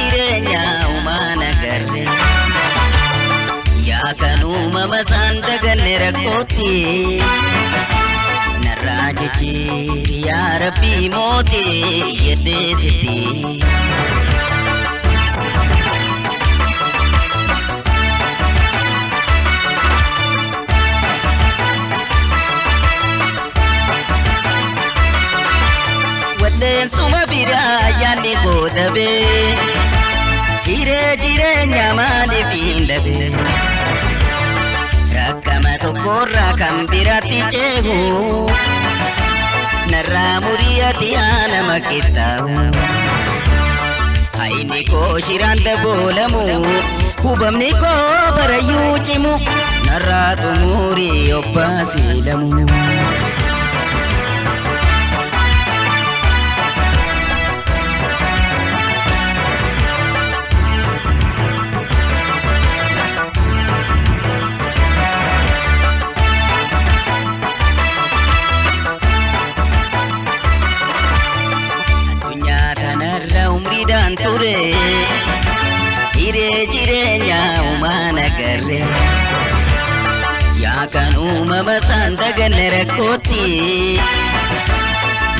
jireenya uumaa nagarre yaa kan uumama isaan daganne rakkootti narraa jechiir yaa rabbii mootee yeddee sitti. Leensuma biraa yaanni goota bee. jireenya maaliif hin dhabe rakkama tokkorraa kan biraatti ceebu narraa muriyyatti aanama qixxaawu. inni koo shiranta daboolamu hubamni koo barayyuu cimu narraa xumurii obbaasiilamu. jireenya uumana garree yaa kan uumama saan daganne rakkootti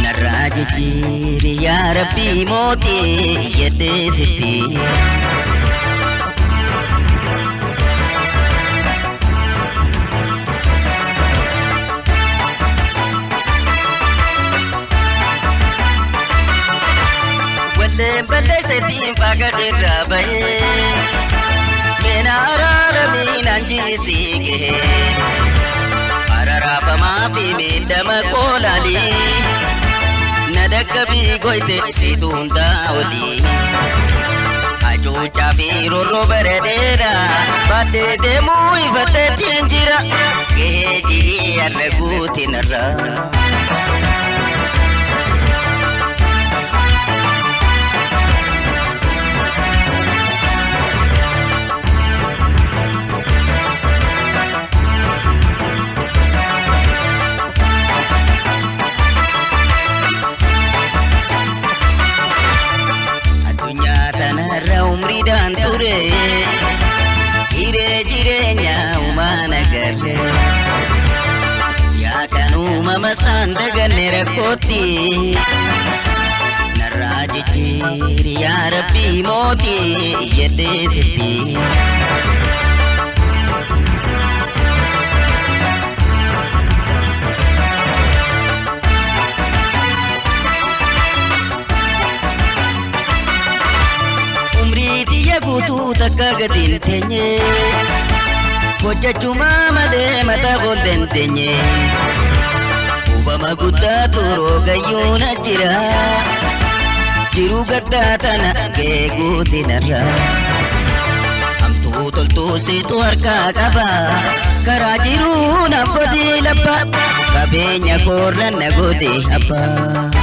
narraa jijjiiri yaa rabbii mootii jedhee sitti. eebballeessatiin faagaa irraa bahee meena araaramee naan jiisii gahee araaraafamaa fi miidhama koolaalii na dakkabii goyte siituun daawwatii. Cuucaa fi rooroo bareedeera baatee deemuu ifateetiin jira gahee jirii arra jireenya uumana garte yaa kan uumama isaan daganne rakkootti narraa jijjiiri yaa rabbii mootii umrii tiyya guutuu takka gatiin teenyee. Hojjechumaa malee mataa koon dandeenye. Uumama guddaa turoo gayyuu na jira. jiru gaddaa tana gahee guutinarra. Hamtuu toltuu siitu harkaa qaba. Karaa jiruu na godii labba. kabeenya koorra na godee